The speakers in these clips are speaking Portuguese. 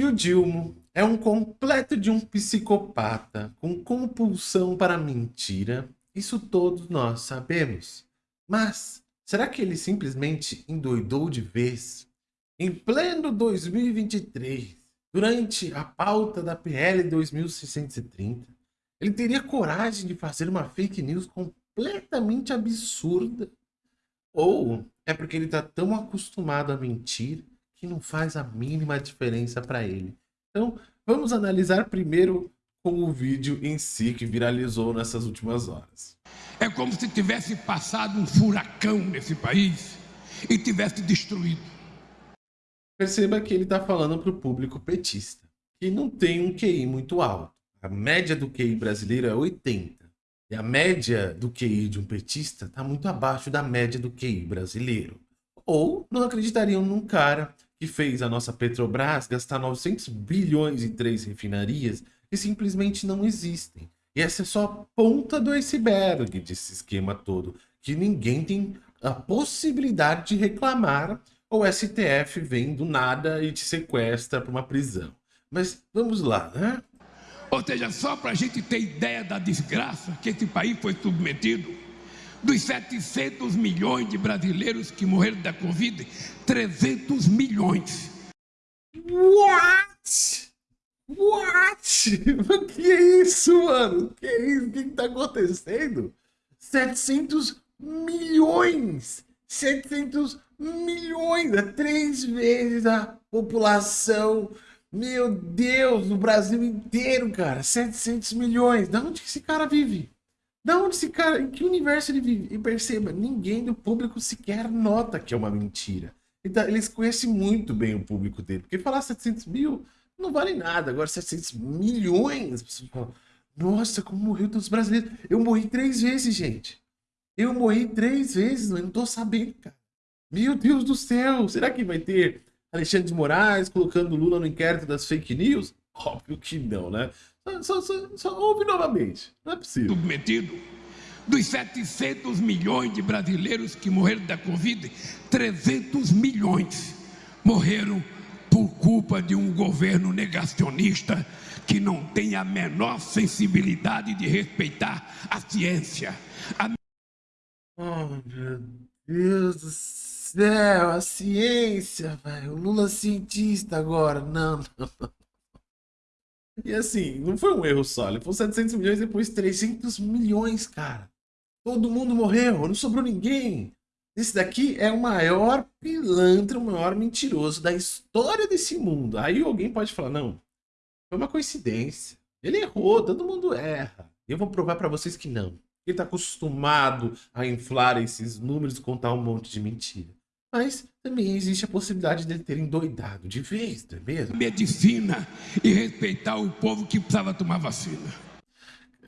que o Dilmo é um completo de um psicopata com compulsão para mentira, isso todos nós sabemos. Mas será que ele simplesmente endoidou de vez? Em pleno 2023, durante a pauta da PL 2630, ele teria coragem de fazer uma fake news completamente absurda? Ou é porque ele está tão acostumado a mentir que não faz a mínima diferença para ele. Então, vamos analisar primeiro com o vídeo em si que viralizou nessas últimas horas. É como se tivesse passado um furacão nesse país e tivesse destruído. Perceba que ele está falando para o público petista, que não tem um QI muito alto. A média do QI brasileiro é 80. E a média do QI de um petista está muito abaixo da média do QI brasileiro. Ou não acreditariam num cara que fez a nossa Petrobras gastar 900 bilhões em três refinarias que simplesmente não existem. E essa é só a ponta do iceberg desse esquema todo, que ninguém tem a possibilidade de reclamar ou o STF vem do nada e te sequestra para uma prisão. Mas vamos lá, né? Ou seja, só para a gente ter ideia da desgraça que esse país foi submetido, dos 700 milhões de brasileiros que morreram da Covid, 300 milhões. What? What? O que é isso, mano? O que é isso? O que está acontecendo? 700 milhões! 700 milhões! É três vezes a população. Meu Deus, no Brasil inteiro, cara. 700 milhões. Da onde que esse cara vive? Da onde esse cara, em que universo ele vive? E perceba, ninguém do público sequer nota que é uma mentira. Então, eles conhecem muito bem o público dele. Porque falar 700 mil não vale nada. Agora 700 milhões. Nossa, como morreu todos os brasileiros. Eu morri três vezes, gente. Eu morri três vezes, eu não tô sabendo, cara. Meu Deus do céu. Será que vai ter Alexandre de Moraes colocando Lula no inquérito das fake news? Óbvio que não, né? Só, só, só ouve novamente. Não é possível. Submetido. Dos 700 milhões de brasileiros que morreram da Covid, 300 milhões morreram por culpa de um governo negacionista que não tem a menor sensibilidade de respeitar a ciência. A... Oh, meu Deus do céu, a ciência, velho. O Lula é cientista agora. Não, não, não. E assim, não foi um erro só. Ele foi 700 milhões, depois 300 milhões, cara. Todo mundo morreu, não sobrou ninguém. Esse daqui é o maior pilantra, o maior mentiroso da história desse mundo. Aí alguém pode falar, não, foi uma coincidência. Ele errou, todo mundo erra. Eu vou provar para vocês que não. Ele está acostumado a inflar esses números e contar um monte de mentira. Mas também existe a possibilidade dele ter endoidado de vez, não é mesmo? Medicina e respeitar o povo que precisava tomar vacina.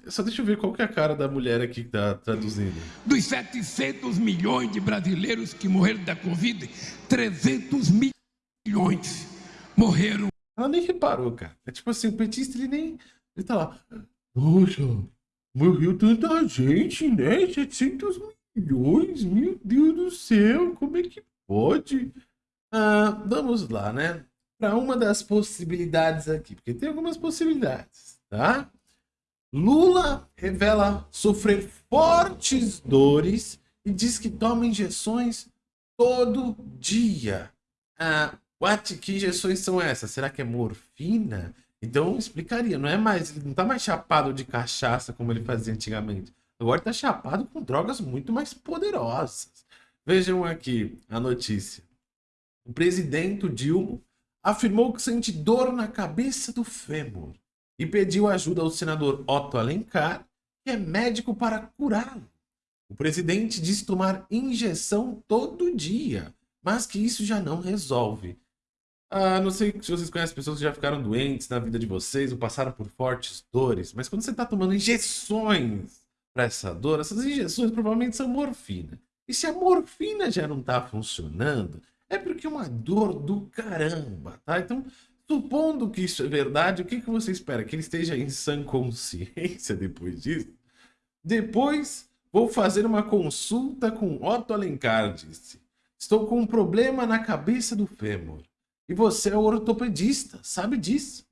Só deixa eu ver qual que é a cara da mulher aqui que tá traduzindo. Dos 700 milhões de brasileiros que morreram da Covid, 300 milhões morreram. Ela nem reparou, cara. É tipo assim, o petista, ele nem... Ele tá lá... Poxa, morreu tanta gente, né? 700 milhões? Meu Deus do céu, como é que pode? Ah, vamos lá, né? Para uma das possibilidades aqui, porque tem algumas possibilidades, tá? Lula revela sofrer fortes dores e diz que toma injeções todo dia. Ah, what? Que injeções são essas? Será que é morfina? Então explicaria, não é mais, não tá mais chapado de cachaça como ele fazia antigamente. Agora está chapado com drogas muito mais poderosas. Vejam aqui a notícia. O presidente Dilma afirmou que sente dor na cabeça do fêmur e pediu ajuda ao senador Otto Alencar, que é médico para curá-lo. O presidente diz tomar injeção todo dia, mas que isso já não resolve. Ah, não sei se vocês conhecem pessoas que já ficaram doentes na vida de vocês ou passaram por fortes dores, mas quando você está tomando injeções para essa dor, essas injeções provavelmente são morfina. E se a morfina já não está funcionando, é porque é uma dor do caramba, tá? Então, supondo que isso é verdade, o que, que você espera? Que ele esteja em sã consciência depois disso? Depois, vou fazer uma consulta com Otto Alencar, disse. Estou com um problema na cabeça do fêmur. E você é ortopedista, sabe disso.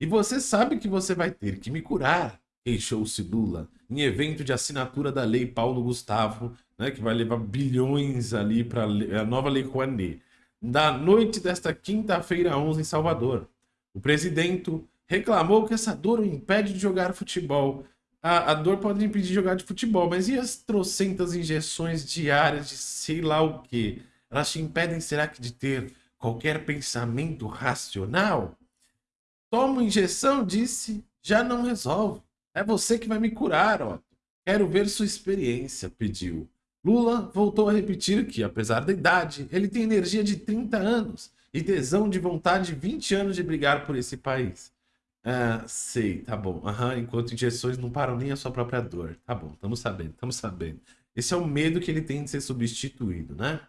E você sabe que você vai ter que me curar, queixou-se Lula, em evento de assinatura da Lei Paulo Gustavo, né, que vai levar bilhões ali para a nova Lei Rouanet, da noite desta quinta-feira 11 em Salvador. O presidente reclamou que essa dor o impede de jogar futebol. A, a dor pode impedir de jogar de futebol, mas e as trocentas injeções diárias de sei lá o que? Elas te impedem, será que, de ter qualquer pensamento racional? Toma injeção, disse, já não resolve. É você que vai me curar, Otto. Quero ver sua experiência, pediu. Lula voltou a repetir que, apesar da idade, ele tem energia de 30 anos e tesão de vontade de 20 anos de brigar por esse país. Ah, sei, tá bom. Uhum, enquanto injeções não param nem a sua própria dor. Tá bom, estamos sabendo, estamos sabendo. Esse é o medo que ele tem de ser substituído, né?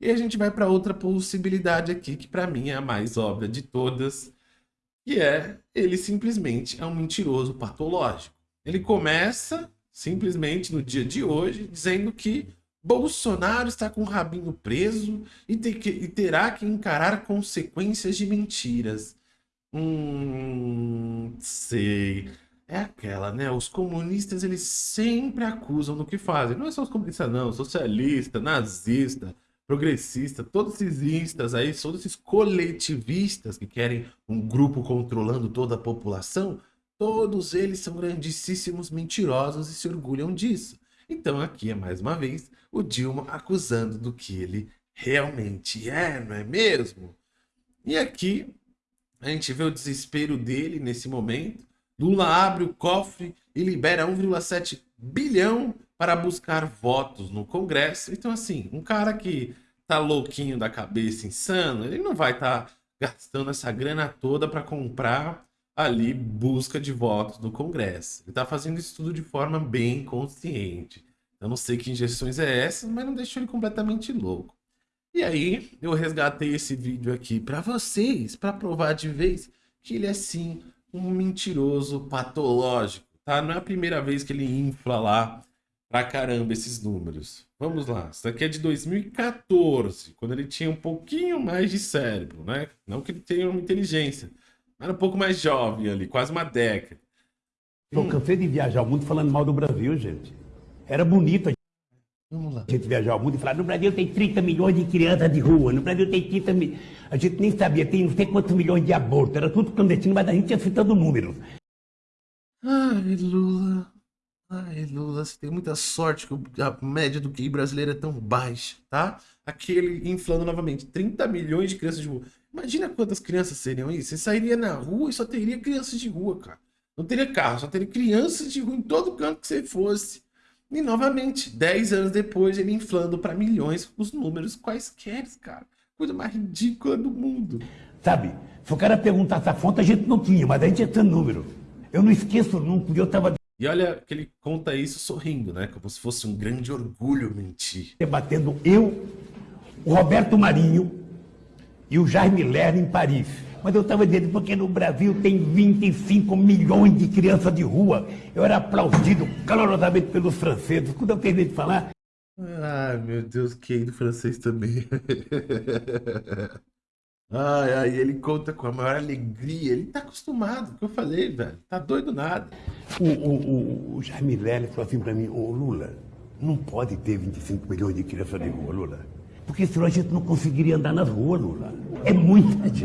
E a gente vai para outra possibilidade aqui, que para mim é a mais óbvia de todas, que é ele simplesmente é um mentiroso patológico. Ele começa simplesmente no dia de hoje dizendo que Bolsonaro está com o rabinho preso e, que, e terá que encarar consequências de mentiras. Hum, sei. É aquela, né? Os comunistas, eles sempre acusam do que fazem. Não é só os comunistas, não. Socialista, nazista, progressista, todos esses instas aí, todos esses coletivistas que querem um grupo controlando toda a população, todos eles são grandíssimos mentirosos e se orgulham disso. Então aqui é mais uma vez o Dilma acusando do que ele realmente é, não é mesmo? E aqui a gente vê o desespero dele nesse momento. Lula abre o cofre e libera 1,7 bilhão para buscar votos no Congresso. Então, assim, um cara que tá louquinho da cabeça, insano, ele não vai estar tá gastando essa grana toda para comprar ali busca de votos no Congresso. Ele está fazendo isso tudo de forma bem consciente. Eu não sei que injeções é essa, mas não deixou ele completamente louco. E aí, eu resgatei esse vídeo aqui para vocês, para provar de vez que ele é sim um mentiroso patológico, tá? Não é a primeira vez que ele infla lá pra caramba esses números. Vamos lá, isso daqui é de 2014, quando ele tinha um pouquinho mais de cérebro, né? Não que ele tenha uma inteligência, mas um pouco mais jovem ali, quase uma década. Eu hum. cansei de viajar o mundo falando mal do Brasil, gente. Era bonito Vamos lá. a gente viajar o mundo e falar, no Brasil tem 30 milhões de crianças de rua, no Brasil tem 30 milhões... A gente nem sabia, tem não sei quantos milhões de abortos, era tudo clandestino, mas a gente ia citando números. Ai, Lula... Ai, Lula, você tem muita sorte que a média do QI brasileiro é tão baixa, tá? Aquele inflando novamente, 30 milhões de crianças de rua. Imagina quantas crianças seriam isso. Você sairia na rua e só teria crianças de rua, cara. Não teria carro, só teria crianças de rua em todo canto que você fosse. E novamente, 10 anos depois, ele inflando para milhões os números quaisquer, cara. Coisa mais ridícula do mundo. Sabe, se o cara perguntasse a fonte, a gente não tinha, mas a gente tinha número. Eu não esqueço nunca, eu tava e olha que ele conta isso sorrindo, né? Como se fosse um grande orgulho mentir. Debatendo eu, o Roberto Marinho e o Jaime Lerner em Paris. Mas eu estava dizendo, porque no Brasil tem 25 milhões de crianças de rua. Eu era aplaudido calorosamente pelos franceses. Quando eu terminei de falar... Ai, meu Deus, que do francês também. Ai, ai, ele conta com a maior alegria. Ele tá acostumado, que eu falei, velho. Tá doido nada. O, o, o, o Jaime Lely falou assim pra mim, ô Lula, não pode ter 25 milhões de crianças de rua, Lula. Porque senão a gente não conseguiria andar nas ruas, Lula. É muita gente.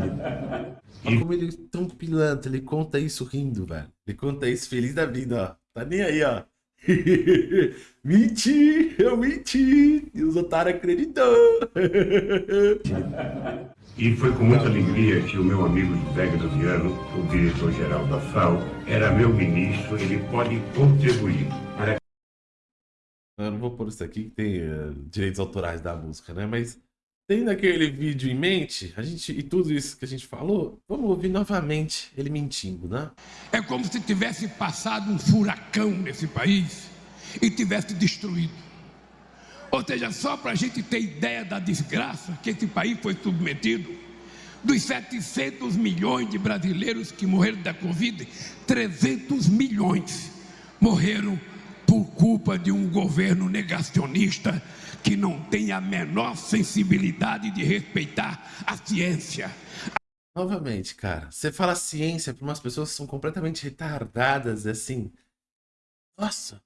Olha como ele é tão pilantra, ele conta isso rindo, velho. Ele conta isso feliz da vida, ó. Tá nem aí, ó. menti, eu menti. E os otários acreditou. E foi com muita alegria que o meu amigo José Graziano, o diretor-geral da FAO, era meu ministro, ele pode contribuir para... Eu não vou pôr isso aqui que tem uh, direitos autorais da música, né? Mas tendo aquele vídeo em mente, a gente e tudo isso que a gente falou, vamos ouvir novamente ele mentindo, né? É como se tivesse passado um furacão nesse país e tivesse destruído. Ou seja, só para a gente ter ideia da desgraça que esse país foi submetido, dos 700 milhões de brasileiros que morreram da Covid, 300 milhões morreram por culpa de um governo negacionista que não tem a menor sensibilidade de respeitar a ciência, Novamente, cara, você fala ciência para umas pessoas que são completamente retardadas, assim. Nossa,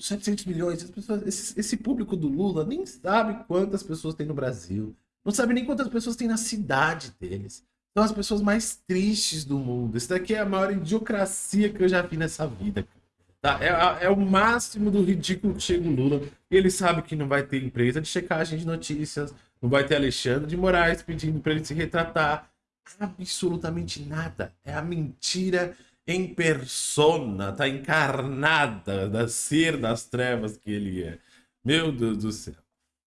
700 milhões. Pessoas, esse, esse, público do Lula nem sabe quantas pessoas tem no Brasil. Não sabe nem quantas pessoas tem na cidade deles. São as pessoas mais tristes do mundo. Isso daqui é a maior idiocracia que eu já vi nessa vida. Tá? É, é o máximo do ridículo que chega o Lula. Ele sabe que não vai ter empresa de checagem de notícias. Não vai ter Alexandre de Moraes pedindo para ele se retratar. Absolutamente nada. É a mentira em persona, tá encarnada da ser das trevas que ele é. Meu Deus do céu.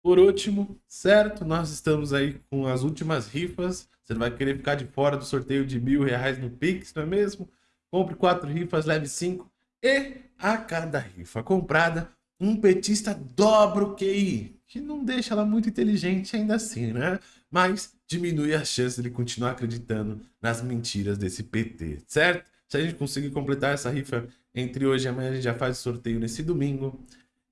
Por último, certo? Nós estamos aí com as últimas rifas. Você vai querer ficar de fora do sorteio de mil reais no Pix, não é mesmo? Compre quatro rifas, leve cinco. E a cada rifa comprada, um petista dobra o QI. Que não deixa ela muito inteligente ainda assim, né? Mas diminui a chance de continuar acreditando nas mentiras desse PT, certo? Se a gente conseguir completar essa rifa entre hoje e amanhã, a gente já faz o sorteio nesse domingo.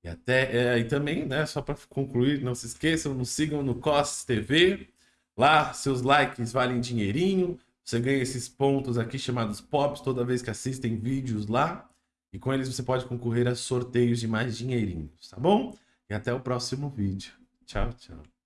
E até é, e também, né, só para concluir, não se esqueçam, nos sigam no COS TV. Lá, seus likes valem dinheirinho. Você ganha esses pontos aqui chamados POPs toda vez que assistem vídeos lá. E com eles você pode concorrer a sorteios de mais dinheirinhos, tá bom? E até o próximo vídeo. Tchau, tchau.